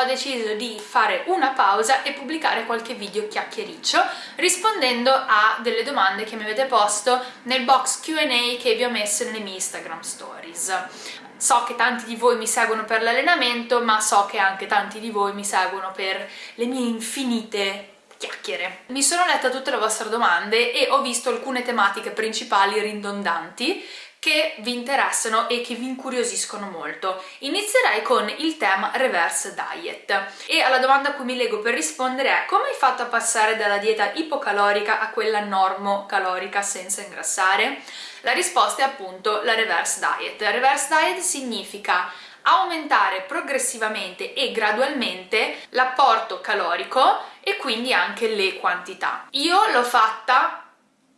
ho deciso di fare una pausa e pubblicare qualche video chiacchiericcio rispondendo a delle domande che mi avete posto nel box Q&A che vi ho messo nelle mie Instagram stories. So che tanti di voi mi seguono per l'allenamento, ma so che anche tanti di voi mi seguono per le mie infinite chiacchiere. Mi sono letta tutte le vostre domande e ho visto alcune tematiche principali ridondanti che vi interessano e che vi incuriosiscono molto. Inizierei con il tema reverse diet e alla domanda a cui mi leggo per rispondere è come hai fatto a passare dalla dieta ipocalorica a quella normocalorica senza ingrassare? La risposta è appunto la reverse diet. Reverse diet significa aumentare progressivamente e gradualmente l'apporto calorico e quindi anche le quantità. Io l'ho fatta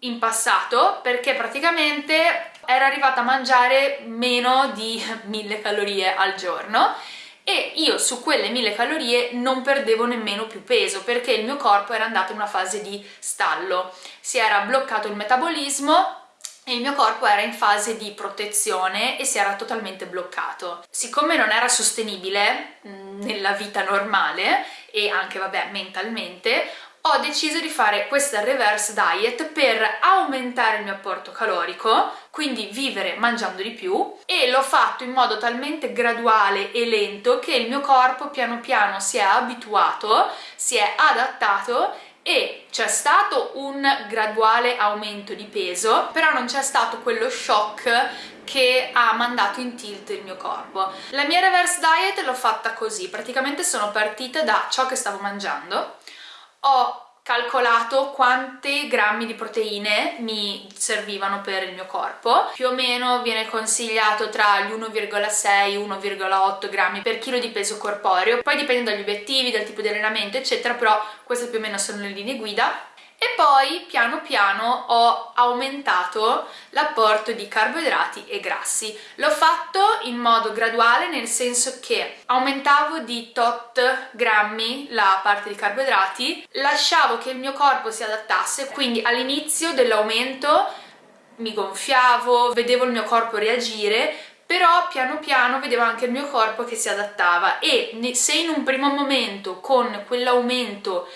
in passato perché praticamente ero arrivata a mangiare meno di 1000 calorie al giorno e io su quelle 1000 calorie non perdevo nemmeno più peso perché il mio corpo era andato in una fase di stallo, si era bloccato il metabolismo e il mio corpo era in fase di protezione e si era totalmente bloccato. Siccome non era sostenibile mm, nella vita normale e anche vabbè mentalmente ho deciso di fare questa reverse diet per aumentare il mio apporto calorico, quindi vivere mangiando di più e l'ho fatto in modo talmente graduale e lento che il mio corpo piano piano si è abituato, si è adattato e c'è stato un graduale aumento di peso, però non c'è stato quello shock che ha mandato in tilt il mio corpo. La mia reverse diet l'ho fatta così, praticamente sono partita da ciò che stavo mangiando, ho calcolato quanti grammi di proteine mi servivano per il mio corpo. Più o meno viene consigliato tra gli 1,6 e 1,8 grammi per chilo di peso corporeo. Poi dipende dagli obiettivi, dal tipo di allenamento eccetera però queste più o meno sono le linee guida e poi piano piano ho aumentato l'apporto di carboidrati e grassi. L'ho fatto in modo graduale nel senso che aumentavo di tot grammi la parte di carboidrati, lasciavo che il mio corpo si adattasse, quindi all'inizio dell'aumento mi gonfiavo, vedevo il mio corpo reagire, però piano piano vedevo anche il mio corpo che si adattava e se in un primo momento con quell'aumento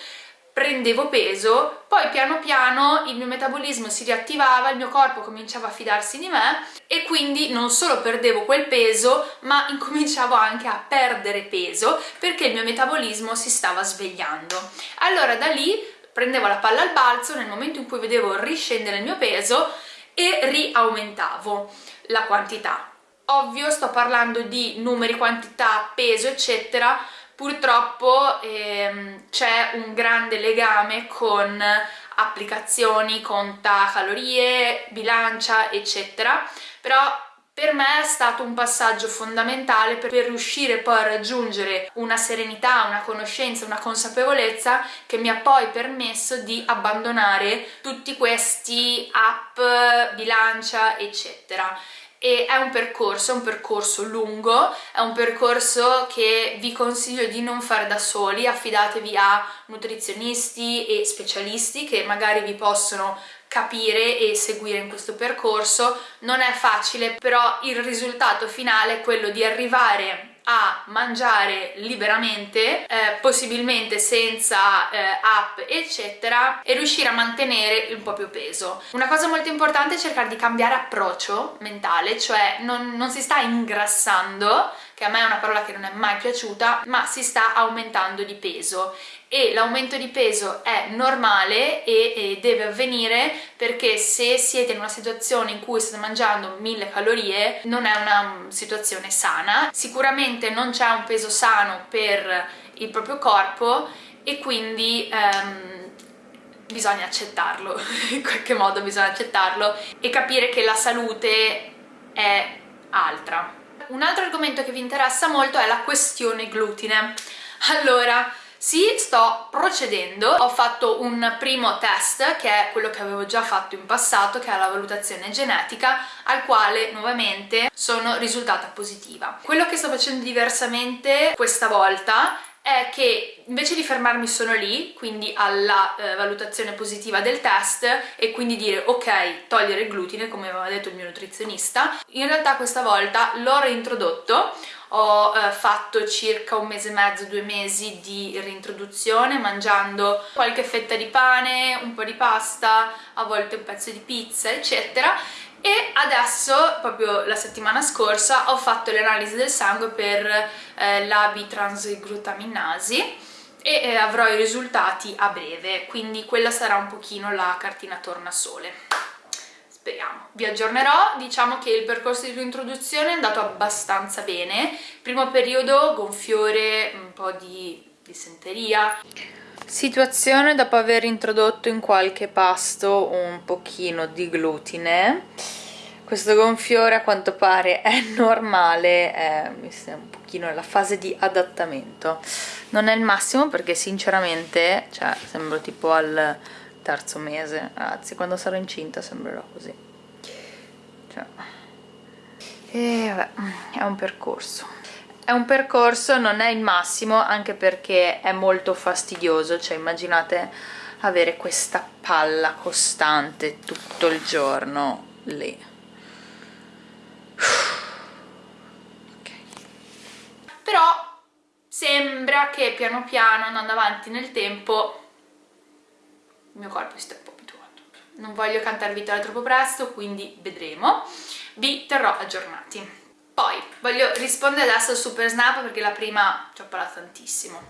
prendevo peso, poi piano piano il mio metabolismo si riattivava, il mio corpo cominciava a fidarsi di me e quindi non solo perdevo quel peso, ma incominciavo anche a perdere peso perché il mio metabolismo si stava svegliando. Allora da lì prendevo la palla al balzo nel momento in cui vedevo riscendere il mio peso e riaumentavo la quantità. Ovvio sto parlando di numeri, quantità, peso eccetera purtroppo ehm, c'è un grande legame con applicazioni, conta calorie, bilancia eccetera. Però per me è stato un passaggio fondamentale per riuscire poi a raggiungere una serenità, una conoscenza, una consapevolezza che mi ha poi permesso di abbandonare tutti questi app, bilancia eccetera e è un percorso, è un percorso lungo, è un percorso che vi consiglio di non fare da soli, affidatevi a nutrizionisti e specialisti che magari vi possono capire e seguire in questo percorso. Non è facile, però il risultato finale è quello di arrivare a mangiare liberamente, eh, possibilmente senza eh, app eccetera e riuscire a mantenere il proprio peso. Una cosa molto importante è cercare di cambiare approccio mentale, cioè non, non si sta ingrassando, che a me è una parola che non è mai piaciuta, ma si sta aumentando di peso. E l'aumento di peso è normale e, e, deve avvenire perché se siete in una situazione in cui state mangiando mille calorie non è una situazione sana. Sicuramente non c'è un peso sano per il proprio corpo e quindi ehm, bisogna accettarlo. In qualche modo bisogna accettarlo e capire che la salute è altra un altro argomento che vi interessa molto è la questione glutine allora sì, sto procedendo, ho fatto un primo test che è quello che avevo già fatto in passato che è la valutazione genetica al quale nuovamente sono risultata positiva. Quello che sto facendo diversamente questa volta è che invece di fermarmi solo lì, quindi alla eh, valutazione positiva del test e quindi dire ok, togliere il glutine come aveva detto il mio nutrizionista, in realtà questa volta l'ho reintrodotto. Ho eh, fatto circa un mese e mezzo, due mesi di reintroduzione mangiando qualche fetta di pane, un po' di pasta, a volte un pezzo di pizza eccetera e adesso, proprio la settimana scorsa, ho fatto le analisi del sangue per eh, la bitransglutaminasi e eh, avrò i risultati a breve, quindi quella sarà un pochino la cartina tornasole. Speriamo. Vi aggiornerò, diciamo che il percorso di reintroduzione è andato abbastanza bene, primo periodo gonfiore, un po' di dissenteria, Situazione dopo aver introdotto in qualche pasto un pochino di glutine. Questo gonfiore a quanto pare è normale, è un pochino nella fase di adattamento. Non è il massimo perché sinceramente, cioè, sembro tipo al terzo mese, ragazzi, quando sarò incinta sembrerò così. Cioè. E vabbè, è un percorso. È un percorso, non è il massimo, anche perché è molto fastidioso, cioè immaginate avere questa palla costante tutto il giorno lì. Okay. Però sembra che piano piano, andando avanti nel tempo, il mio corpo si sta un po' abituando. Non voglio cantare vittoria troppo presto, quindi vedremo. Vi terrò aggiornati. Poi voglio rispondere adesso al Super Snap perché la prima ci ho parlato tantissimo.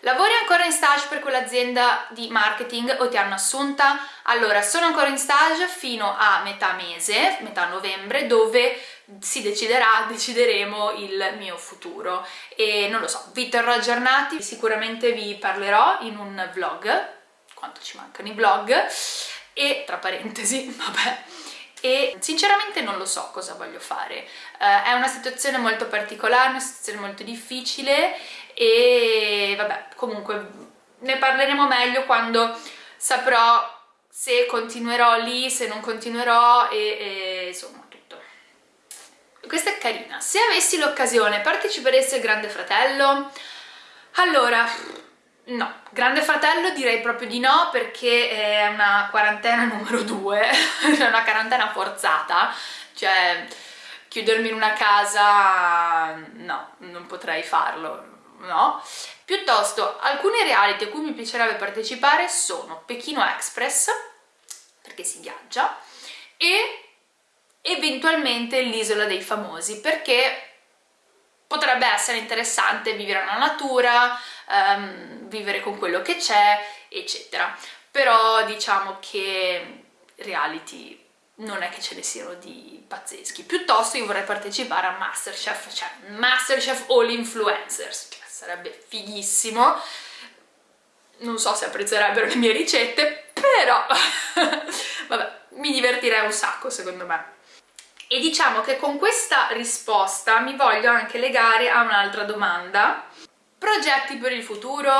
Lavori ancora in stage per quell'azienda di marketing o ti hanno assunta? Allora, sono ancora in stage fino a metà mese, metà novembre, dove si deciderà, decideremo il mio futuro e non lo so, vi terrò aggiornati, sicuramente vi parlerò in un vlog, quanto ci mancano i vlog, e tra parentesi, vabbè, e sinceramente non lo so cosa voglio fare. Uh, è una situazione molto particolare, una situazione molto difficile e vabbè, comunque ne parleremo meglio quando saprò se continuerò lì, se non continuerò e, e insomma tutto. Questa è carina. Se avessi l'occasione parteciperesti al Grande Fratello? Allora, No, Grande Fratello direi proprio di no perché è una quarantena numero due, è una quarantena forzata, cioè chiudermi in una casa no, non potrei farlo, no. Piuttosto alcuni reality a cui mi piacerebbe partecipare sono Pechino Express, perché si viaggia, e eventualmente l'Isola dei Famosi, perché potrebbe essere interessante vivere nella natura, um, vivere con quello che c'è, eccetera. Però diciamo che reality non è che ce ne siano di pazzeschi. Piuttosto io vorrei partecipare a Masterchef, cioè Masterchef All Influencers, cioè sarebbe fighissimo. Non so se apprezzerebbero le mie ricette, però vabbè, mi divertirei un sacco secondo me. E diciamo che con questa risposta mi voglio anche legare a un'altra domanda. Progetti per il futuro?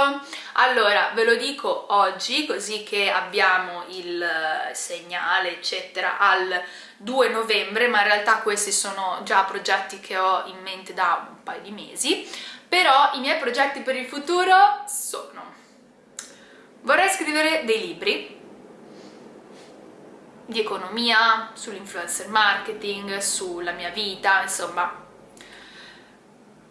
Allora, ve lo dico oggi, così che abbiamo il eh, segnale, eccetera, al 2 novembre, ma in realtà questi sono già progetti che ho in mente da un paio di mesi, però i miei progetti per il futuro sono... Vorrei scrivere dei libri di economia, sull'influencer marketing, sulla mia vita, insomma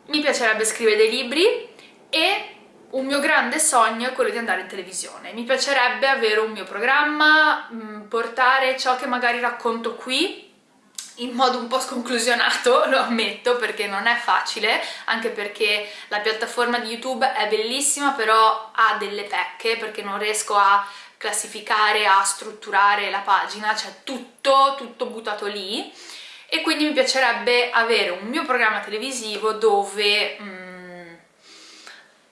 mi piacerebbe scrivere dei libri e un mio grande sogno è quello di andare in televisione. Mi piacerebbe avere un mio programma, mm, portare ciò che magari racconto qui in modo un po' sconclusionato, lo ammetto, perché non è facile, anche perché la piattaforma di YouTube è bellissima, però ha delle pecche, perché non riesco a classificare, a strutturare la pagina, cioè tutto, tutto buttato lì, e quindi mi piacerebbe avere un mio programma televisivo dove... Mm,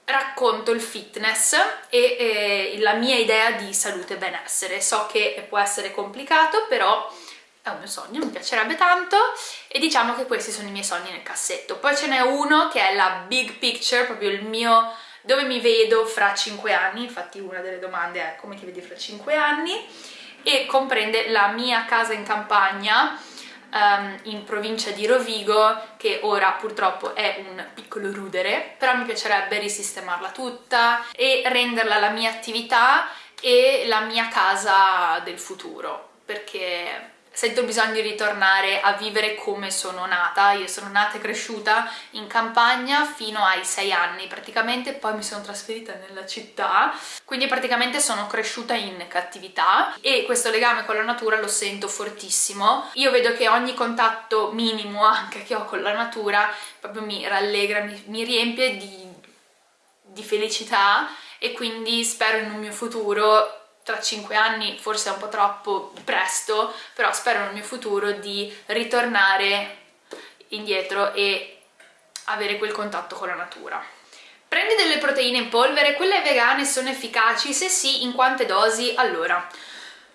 racconto il fitness e eh, la mia idea di salute e benessere. So che può essere complicato, però è un mio sogno, mi piacerebbe tanto e diciamo che questi sono i miei sogni nel cassetto. Poi ce n'è uno che è la big picture, proprio il mio dove mi vedo fra 5 anni, infatti una delle domande è come ti vedi fra 5 anni? E comprende la mia casa in campagna um, in provincia di Rovigo che ora purtroppo è un piccolo rudere però mi piacerebbe risistemarla tutta e renderla la mia attività e la mia casa del futuro perché sento il bisogno di ritornare a vivere come sono nata. Io sono nata e cresciuta in campagna fino ai 6 anni praticamente, poi mi sono trasferita nella città, quindi praticamente sono cresciuta in cattività e questo legame con la natura lo sento fortissimo. Io vedo che ogni contatto minimo anche che ho con la natura proprio mi rallegra, mi, mi riempie di, di felicità e quindi spero in un mio futuro tra 5 anni forse è un po' troppo presto, però spero nel mio futuro di ritornare indietro e avere quel contatto con la natura. Prendi delle proteine in polvere, quelle vegane sono efficaci? Se sì, in quante dosi? Allora,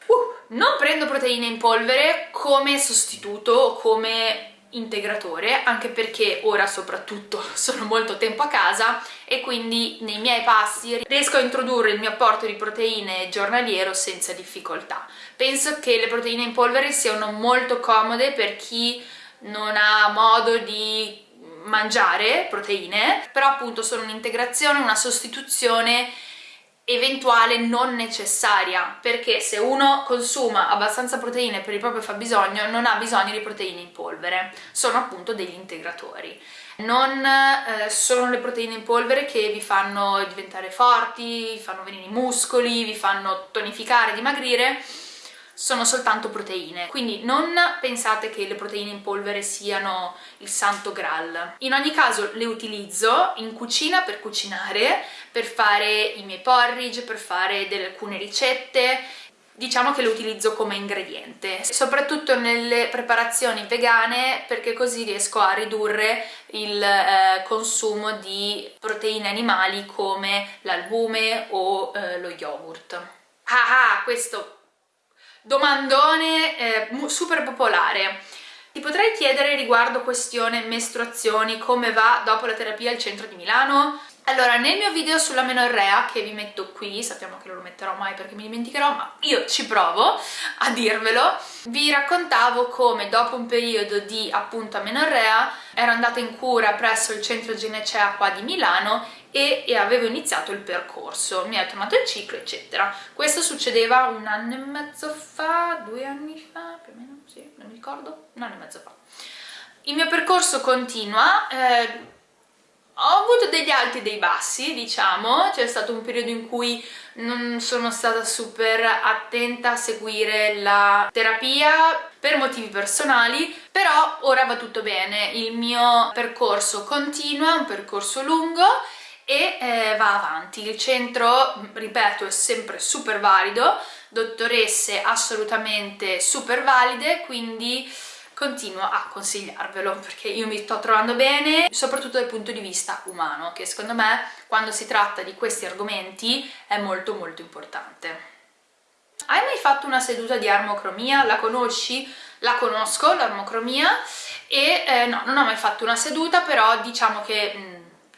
uh, non prendo proteine in polvere come sostituto, come integratore anche perché ora soprattutto sono molto tempo a casa e quindi nei miei passi riesco a introdurre il mio apporto di proteine giornaliero senza difficoltà. Penso che le proteine in polvere siano molto comode per chi non ha modo di mangiare proteine, però appunto sono un'integrazione, una sostituzione eventuale non necessaria perché se uno consuma abbastanza proteine per il proprio fabbisogno non ha bisogno di proteine in polvere. Sono appunto degli integratori. Non eh, sono le proteine in polvere che vi fanno diventare forti, vi fanno venire i muscoli, vi fanno tonificare, dimagrire sono soltanto proteine, quindi non pensate che le proteine in polvere siano il santo graal. In ogni caso le utilizzo in cucina per cucinare, per fare i miei porridge, per fare delle, alcune ricette, diciamo che le utilizzo come ingrediente, soprattutto nelle preparazioni vegane perché così riesco a ridurre il eh, consumo di proteine animali come l'albume o eh, lo yogurt. Ah, ah, questo domandone eh, super popolare. Ti potrei chiedere riguardo questione mestruazioni come va dopo la terapia al centro di Milano? Allora, nel mio video sulla menorrea, che vi metto qui, sappiamo che non lo metterò mai perché mi dimenticherò, ma io ci provo a dirvelo, vi raccontavo come dopo un periodo di appunto amenorrea ero andata in cura presso il centro ginecea qua di Milano e, e, avevo iniziato il percorso, mi è tornato il ciclo eccetera. Questo succedeva un anno e mezzo fa, due anni fa, più o meno, sì, non mi ricordo, un anno e mezzo fa. Il mio percorso continua, eh, ho avuto degli alti e dei bassi, diciamo, c'è stato un periodo in cui non sono stata super attenta a seguire la terapia per motivi personali, però ora va tutto bene, il mio percorso continua, un percorso lungo e eh, va avanti. Il centro, ripeto, è sempre super valido, dottoresse assolutamente super valide, quindi continuo a consigliarvelo perché io mi sto trovando bene soprattutto dal punto di vista umano che secondo me quando si tratta di questi argomenti è molto molto importante hai mai fatto una seduta di armocromia? La conosci? La conosco, l'armocromia e eh, no, non ho mai fatto una seduta però diciamo che mm,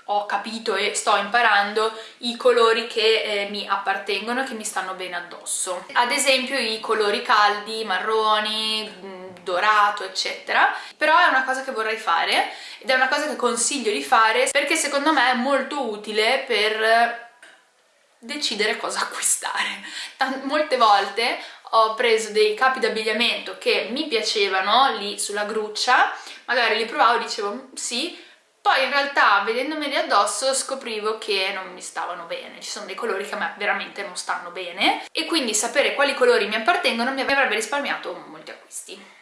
ho capito e sto imparando i colori che eh, mi appartengono e che mi stanno bene addosso. Ad esempio i colori caldi, marroni, mm, dorato eccetera. Però è una cosa che vorrei fare ed è una cosa che consiglio di fare perché secondo me è molto utile per decidere cosa acquistare. Tant molte volte ho preso dei capi d'abbigliamento che mi piacevano lì sulla gruccia magari li provavo e dicevo mm, sì poi in realtà vedendomeli addosso scoprivo che non mi stavano bene, ci sono dei colori che a me veramente non stanno bene e quindi sapere quali colori mi appartengono mi avrebbe risparmiato molti acquisti.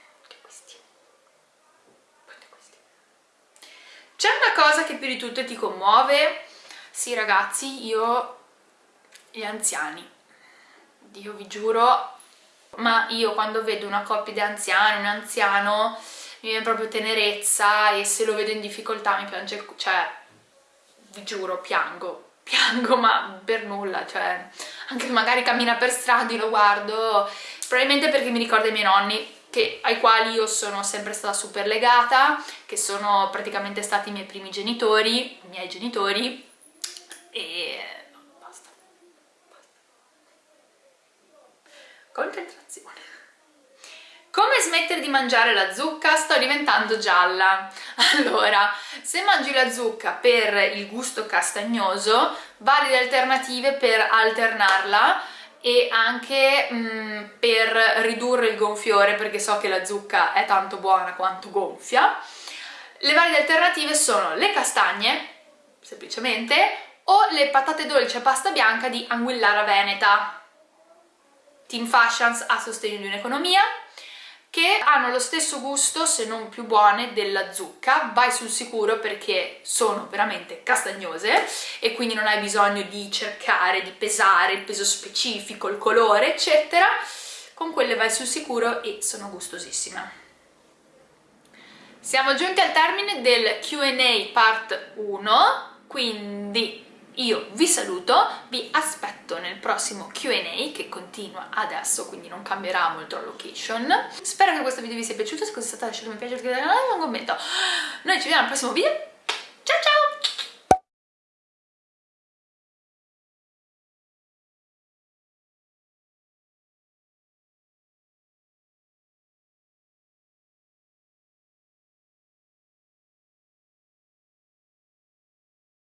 C'è una cosa che più di tutte ti commuove? Sì ragazzi, io... gli anziani. Dio vi giuro, ma io quando vedo una coppia di anziani, un anziano mi viene proprio tenerezza e se lo vedo in difficoltà mi piange il cioè vi giuro piango piango ma per nulla cioè anche magari cammina per strada lo guardo probabilmente perché mi ricorda i miei nonni che, ai quali io sono sempre stata super legata che sono praticamente stati i miei primi genitori i miei genitori e basta, basta. concentrazione come smettere di mangiare la zucca? Sto diventando gialla. Allora, se mangi la zucca per il gusto castagnoso, valide alternative per alternarla e anche mm, per ridurre il gonfiore perché so che la zucca è tanto buona quanto gonfia. Le varie alternative sono le castagne, semplicemente, o le patate dolci a pasta bianca di Anguillara Veneta. Team Fashions a sostegno di un'economia che hanno lo stesso gusto, se non più buone, della zucca. Vai sul sicuro perché sono veramente castagnose e quindi non hai bisogno di cercare, di pesare il peso specifico, il colore, eccetera. Con quelle vai sul sicuro e sono gustosissime. Siamo giunti al termine del Q&A part 1, quindi io vi saluto, vi aspetto nel prossimo Q&A che continua adesso, quindi non cambierà molto la location. Spero che questo video vi sia piaciuto, se così è stato lasciate un mi piace, un commento. Noi ci vediamo al prossimo video,